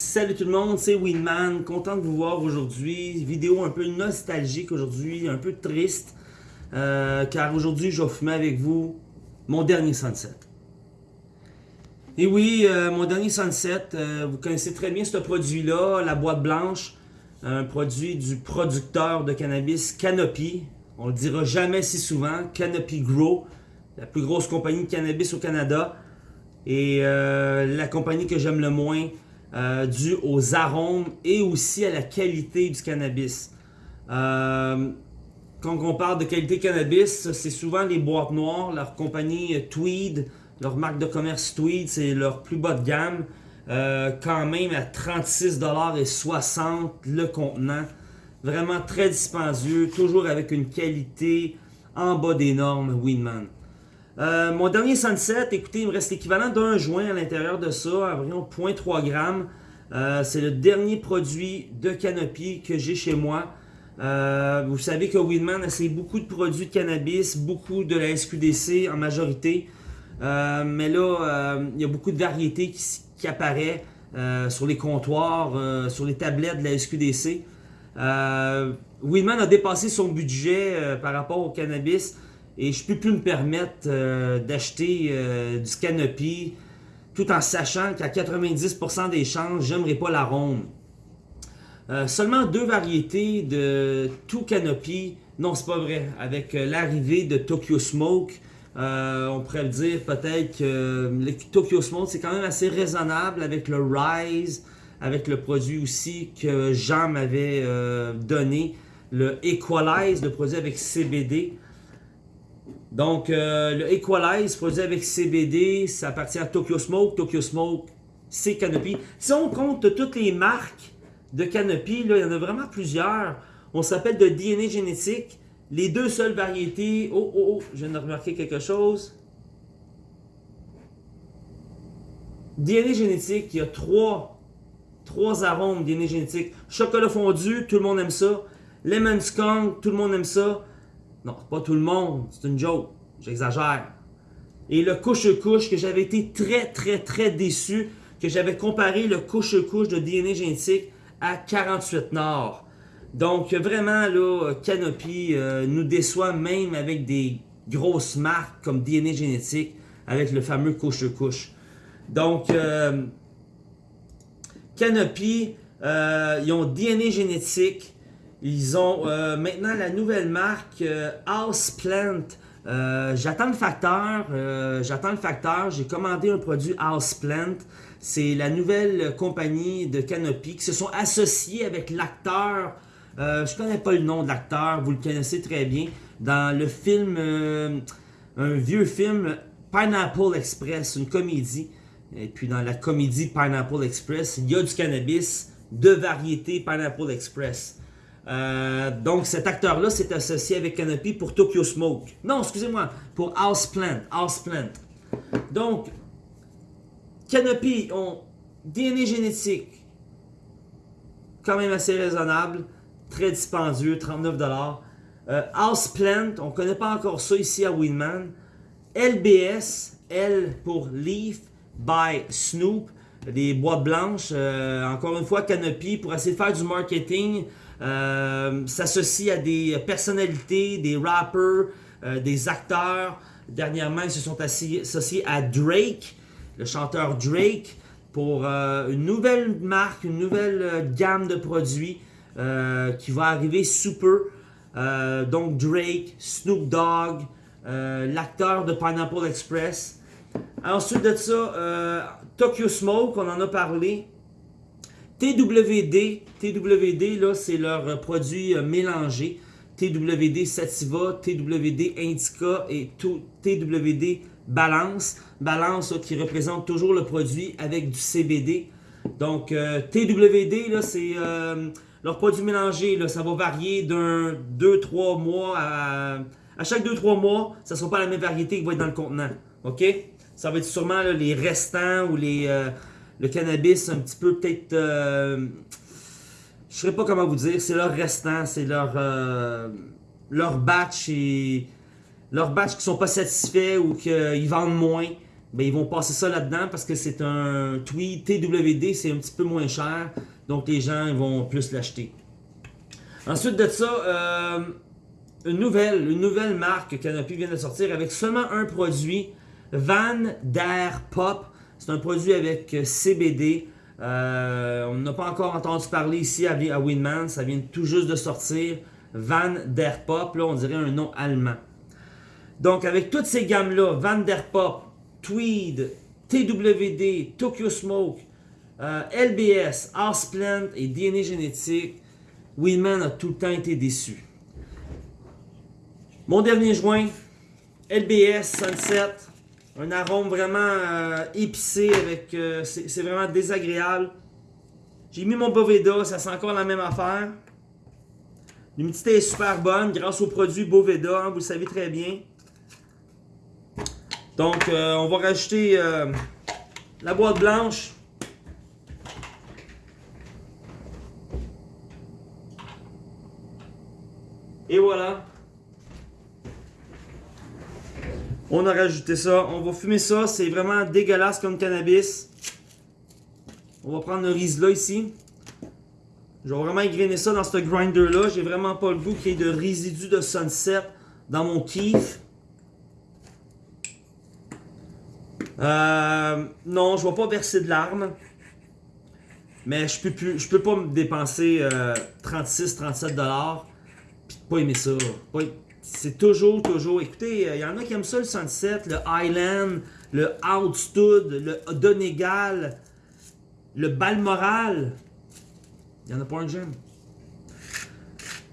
Salut tout le monde, c'est Winman, content de vous voir aujourd'hui. Vidéo un peu nostalgique aujourd'hui, un peu triste, euh, car aujourd'hui je vais fumer avec vous mon dernier sunset. Et oui, euh, mon dernier sunset, euh, vous connaissez très bien ce produit-là, la boîte blanche, un produit du producteur de cannabis Canopy. On le dira jamais si souvent, Canopy Grow, la plus grosse compagnie de cannabis au Canada. Et la compagnie que j'aime le moins, euh, dû aux arômes et aussi à la qualité du cannabis. Euh, quand on parle de qualité cannabis, c'est souvent les boîtes noires, leur compagnie Tweed, leur marque de commerce Tweed, c'est leur plus bas de gamme. Euh, quand même à 36,60$ le contenant. Vraiment très dispendieux, toujours avec une qualité en bas des normes Winman. Euh, mon dernier sunset, écoutez, il me reste l'équivalent d'un joint à l'intérieur de ça, environ 0.3 grammes. Euh, c'est le dernier produit de Canopy que j'ai chez moi. Euh, vous savez que Winman essaie beaucoup de produits de cannabis, beaucoup de la SQDC en majorité. mais là, il y a beaucoup de variétés qui, apparaissent sur les comptoirs, sur les tablettes de la SQDC. Winman a dépassé son budget par rapport au cannabis. Et je peux plus me permettre euh, d'acheter euh, du Canopy tout en sachant qu'à 90% des chances, j'aimerais pas l'arôme. Euh, seulement deux variétés de tout Canopy. Non, c'est pas vrai. Avec l'arrivée de Tokyo Smoke, on pourrait le dire peut-être que Tokyo Smoke, c'est quand même assez raisonnable avec le Rise, avec le produit aussi que Jean m'avait donné, le Equalize, le produit avec CBD. Donc, euh, le Equalize, produit avec CBD, ça appartient à Tokyo Smoke. Tokyo Smoke, c'est Canopy. Si on compte toutes les marques de Canopy, là, il y en a vraiment plusieurs. On s'appelle de DNA génétique. Les deux seules variétés... Oh, oh, oh, je viens de remarquer quelque chose. DNA génétique, il y a trois, trois arômes DNA génétique. Chocolat fondu, tout le monde aime ça. Lemon skunk, tout le monde aime ça. Non, pas tout le monde, c'est une joke. J'exagère. Et le couche-couche, que j'avais été très, très, très déçu, que j'avais comparé le couche-couche de DNA génétique à 48 Nord. Donc, vraiment, là, Canopy euh, nous déçoit même avec des grosses marques comme DNA génétique, avec le fameux couche-couche. Donc, euh, Canopy, euh, ils ont DNA génétique, ils ont euh, maintenant la nouvelle marque euh, Houseplant. Euh, j'attends le facteur, j'attends le facteur, j'ai commandé un produit Houseplant. C'est la nouvelle compagnie de Canopy qui se sont associés avec l'acteur. je connais pas le nom de l'acteur, vous le connaissez très bien. Dans le film, un vieux film Pineapple Express, une comédie. Et puis dans la comédie Pineapple Express, il y a du cannabis de variété Pineapple Express. Euh, donc cet acteur-là s'est associé avec Canopy pour Tokyo Smoke. Non, excusez-moi, pour Houseplant. Houseplant. Donc, Canopy ont DNA génétique, quand même assez raisonnable, très dispendieux, 39$. Euh, Houseplant, on ne connaît pas encore ça ici à Winman. LBS, L pour Leaf by Snoop, des boîtes blanches. Euh, encore une fois, Canopy, pour essayer de faire du marketing, euh, s'associe à des personnalités, des rappers, euh, des acteurs. Dernièrement, ils se sont associés à Drake, le chanteur Drake, pour euh, une nouvelle marque, une nouvelle gamme de produits qui va arriver sous peu. donc Drake, Snoop Dogg, l'acteur de Pineapple Express. Ensuite de ça, Tokyo Smoke, on en a parlé. TWD, TWD, là, c'est leur produit euh, mélangé. TWD Sativa, TWD Indica et TWD Balance. Balance qui représente toujours le produit avec du CBD. Donc euh, TWD, là, c'est euh, leur produit mélangé. Là, ça va varier d'un 2-3 mois à, à chaque 2-3 mois. Ça ne sera pas la même variété qui va être dans le contenant. OK? Ça va être sûrement les restants ou les le cannabis un petit peu peut-être... Euh, je ne sais pas comment vous dire, c'est leur restant, c'est leur, euh, leur batch et leur batch qui sont pas satisfaits ou qu'ils vendent moins. ben, ils vont passer ça là-dedans parce que c'est un tweed TWD, c'est un petit peu moins cher. Donc les gens vont plus l'acheter. Ensuite de ça, euh, une nouvelle, une nouvelle marque Canopy vient de sortir avec seulement un produit, Van Der Pop. C'est un produit avec CBD. Euh, on n'a pas encore entendu parler ici à, à Winman, ça vient tout juste de sortir. Van Der Pop, là on dirait un nom allemand. Donc avec toutes ces gammes-là, Van Der Pop, Tweed, TWD, Tokyo Smoke, euh, LBS, Houseplant et DNA Génétique, Winman a tout le temps été déçu. Mon dernier joint, LBS Sunset, un arôme vraiment euh, épicé, avec euh, c'est vraiment désagréable. J'ai mis mon Boveda, ça sent encore la même affaire. L'humidité est super bonne grâce au produit Boveda, hein, vous le savez très bien. Donc, euh, on va rajouter la boîte blanche. Et voilà. On a rajouté ça. On va fumer ça. C'est vraiment dégueulasse comme cannabis. On va prendre le Rizla ici. Je vais vraiment égrainer ça dans ce grinder-là. J'ai vraiment pas le goût qu'il y ait de résidus de sunset dans mon kiff. Euh, non, je vais pas verser de larmes. Mais je peux peux pas me dépenser 36-37$ euh, puis pas aimer ça. C'est toujours, toujours. Écoutez, il euh, y en a qui aiment ça le Sunset, le Highland, le Outstud, le Donegal, le Balmoral. Il n'y en a pas un que j'aime.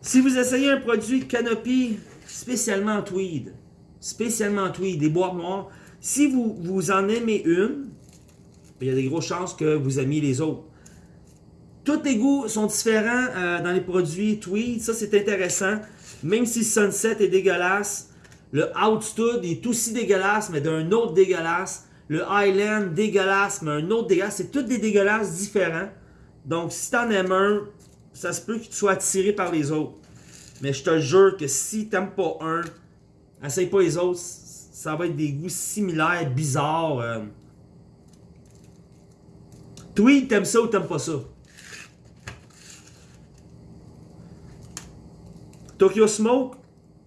Si vous essayez un produit Canopy spécialement en tweed, spécialement en tweed, des boîtes noires, si vous, vous en aimez une, il y a des grosses chances que vous aimiez les autres. Tous les goûts sont différents euh, dans les produits tweed, ça c'est intéressant. Même si Sunset est dégueulasse, le Outstud est aussi dégueulasse, mais d'un autre dégueulasse. Le Highland, dégueulasse, mais un autre dégueulasse. C'est tous des dégueulasses différents. Donc, si t'en aimes un, ça se peut que tu sois attiré par les autres. Mais je te jure que si t'aimes pas un, essaye pas les autres. Ça va être des goûts similaires, bizarres. Euh. T'aimes ça ou t'aimes pas ça? Tokyo Smoke,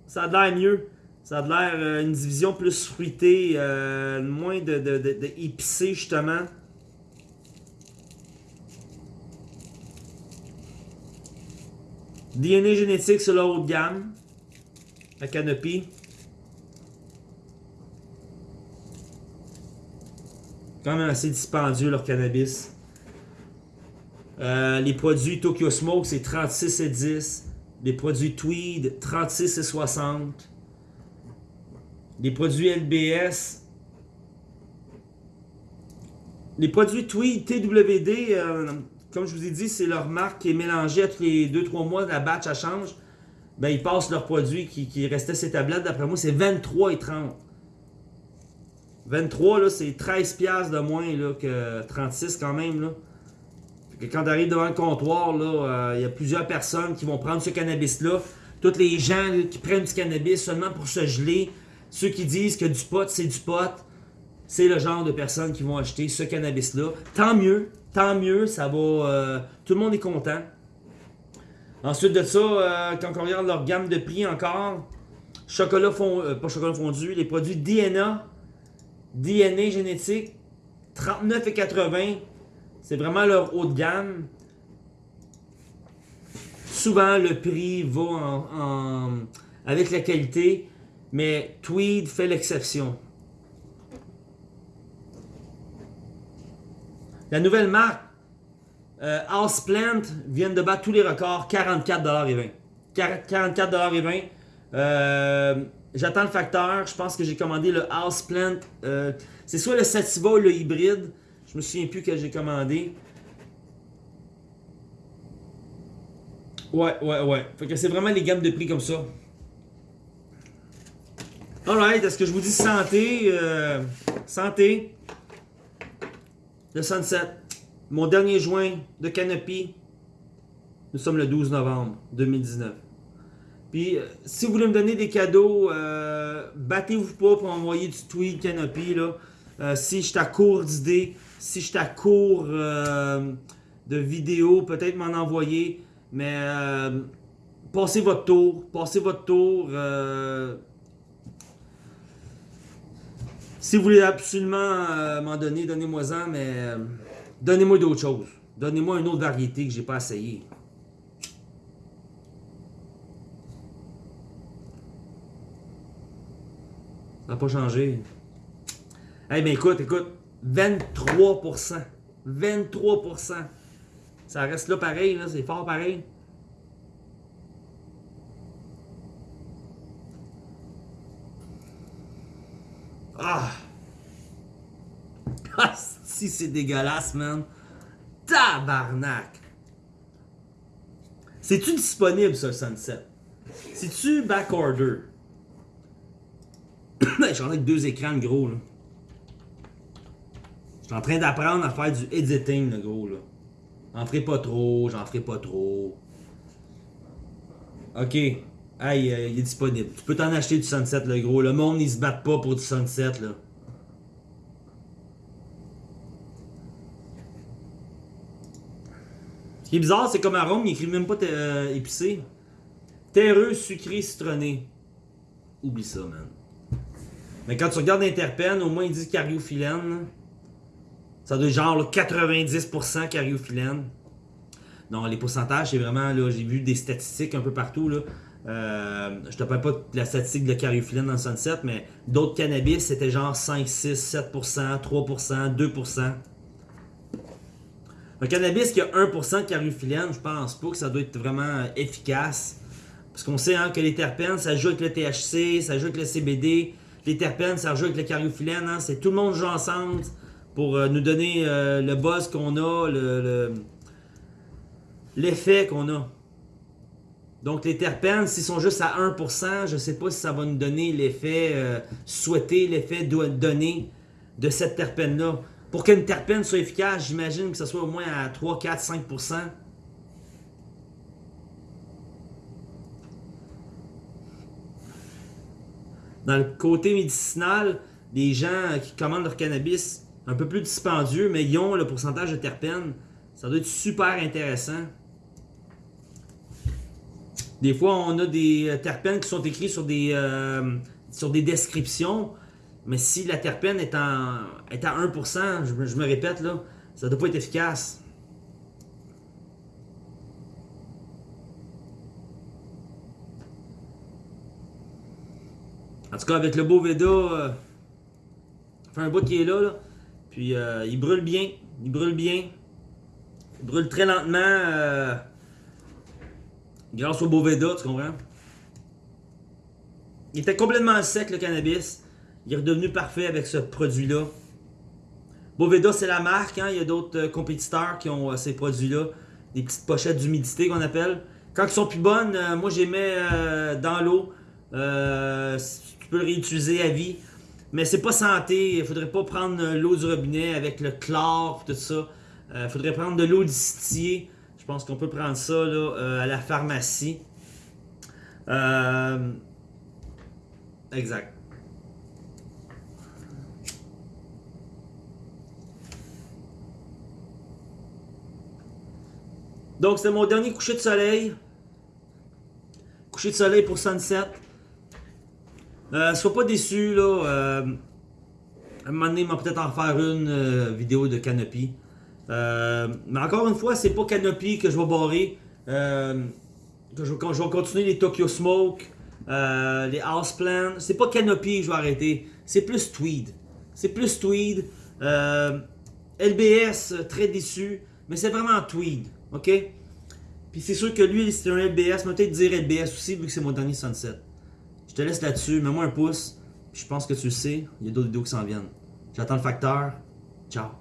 ça a l'air mieux. Ça a l'air euh, une division plus fruitée, euh, moins de, de, épicé justement. DNA génétique sur la haute gamme. La canopie. Quand même assez dispendieux leur cannabis. Euh, les produits Tokyo Smoke, c'est 36 et 10. Les produits Tweed, 36 et 60. Les produits LBS. Les produits Tweed, TWD, euh, comme je vous ai dit, c'est leur marque qui est mélangée à tous les 2-3 mois, la batch, ça change. Ben, ils passent leurs produits qui, restaient ces tablettes. D'après moi, c'est 23 et 30. 23, là, c'est 13 de moins que 36 quand même. Quand tu arrives devant le comptoir, euh, il y a plusieurs personnes qui vont prendre ce cannabis-là. Tous les gens qui prennent du cannabis seulement pour se geler, ceux qui disent que du pot, c'est du pot, c'est le genre de personnes qui vont acheter ce cannabis-là. Tant mieux, tant mieux, ça va... Euh, tout le monde est content. Ensuite de ça, euh, quand on regarde leur gamme de prix encore, chocolat fond, pas chocolat fondu, les produits DNA, DNA génétique, 39,80 c'est vraiment leur haut de gamme. Souvent, le prix va en, avec la qualité, mais Tweed fait l'exception. La nouvelle marque, euh, Houseplant, vient de battre tous les records, 44,20$. 44,20$. Euh, J'attends le facteur, je pense que j'ai commandé le Houseplant. Euh, c'est soit le Sativa ou le hybride. Je me souviens plus que j'ai commandé. Ouais, ouais, ouais. Fait que c'est vraiment les gammes de prix comme ça. Alright, est-ce que je vous dis santé? Euh, santé? Le Sunset. Mon dernier joint de Canopy. Nous sommes le 12 novembre 2019. Puis, euh, si vous voulez me donner des cadeaux, euh, battez-vous pas pour envoyer du tweet Canopy, là. Si je à court d'idées, si je à court euh, de vidéos, peut-être m'en envoyer. Mais euh, passez votre tour. Passez votre tour. si vous voulez absolument m'en donner, donnez-moi-en, mais donnez-moi d'autres choses. Donnez-moi une autre variété que j'ai pas essayé. Ça n'a pas changé. Eh bien écoute, écoute, 23%. 23%. Ça reste là pareil, là, c'est fort pareil. Ah! Ah, si c'est dégueulasse, man. Tabarnak! C'est-tu disponible, ce Sunset? C'est-tu backorder? J'en ai deux écrans gros, là. Suis en train d'apprendre à faire du editing, le gros, là. J'en ferai pas trop, j'en ferai pas trop. Ok. Euh, il est disponible. Tu peux t'en acheter du Sunset, le gros. Le monde, il se bat pas pour du Sunset, là. Ce qui est bizarre, c'est comme arôme, il écrit même pas euh, épicé. Terreux, sucré, citronné. Oublie ça, man. Mais quand tu regardes l'interpène, au moins il dit cariophyllène. Ça doit être genre 90% cariophyllène. Non, les pourcentages, c'est vraiment, là, j'ai vu des statistiques un peu partout, là. Euh, je te parle pas de la statistique de cariophyllène dans le Sunset, mais d'autres cannabis, c'était genre 5, 6, 7%, 3%, 2%. Un cannabis qui a 1% de cariophyllène, je pense pas que ça doit être vraiment efficace. Parce qu'on sait hein, que les terpènes, ça joue avec le THC, ça joue avec le CBD, les terpènes, ça rejoue avec le cariophyllène. Hein? C'est tout le monde joue ensemble pour euh, nous donner euh, le buzz qu'on a, l'effet qu'on a. Donc les terpènes, s'ils sont juste à 1%, je ne sais pas si ça va nous donner l'effet euh, souhaité, l'effet donné de cette terpène-là. Pour qu'une terpène soit efficace, j'imagine que ce soit au moins à 3, 4, 5%. dans le côté médicinal, les gens qui commandent leur cannabis un peu plus dispendieux, mais ils ont le pourcentage de terpènes. Ça doit être super intéressant. Des fois, on a des euh, terpènes qui sont écrits sur des, euh, sur des descriptions, mais si la terpène est, en, est à 1%, je, me répète, là, ça ne doit pas être efficace. En tout cas, avec le beau Veda, euh, fait un bout qui est là, là. Puis euh, il brûle bien. Il brûle bien. Il brûle très lentement. Euh, grâce au beau Veda, tu comprends? Il était complètement sec le cannabis. Il est redevenu parfait avec ce produit-là. Boveda, c'est la marque. Hein? Il y a d'autres compétiteurs qui ont ces produits-là. Des petites pochettes d'humidité qu'on appelle. Quand ils sont plus bonnes, moi, je les mets dans l'eau peux le réutiliser à vie. Mais c'est pas santé. Il faudrait pas prendre l'eau du robinet avec le chlore tout ça. Il euh, faudrait prendre de l'eau distillée. Je pense qu'on peut prendre ça là, euh, à la pharmacie. Euh, exact. Donc, c'est mon dernier coucher de soleil. Coucher de soleil pour Sunset. Euh, sois pas déçu, là. Euh, à un moment donné, il va peut-être en faire une euh, vidéo de Canopy. Euh, mais encore une fois, c'est pas Canopy que je vais barrer. que je, vais continuer les Tokyo Smoke, les Houseplan. C'est pas Canopy que je vais arrêter. C'est plus Tweed. C'est plus Tweed. LBS, très déçu. Mais c'est vraiment Tweed. OK? Puis c'est sûr que lui, c'est un LBS. Peut-être dire LBS aussi, vu que c'est mon dernier Sunset. Je te laisse là-dessus, mets-moi un pouce. Je pense que tu le sais, il y a d'autres vidéos qui s'en viennent. J'attends le facteur. Ciao.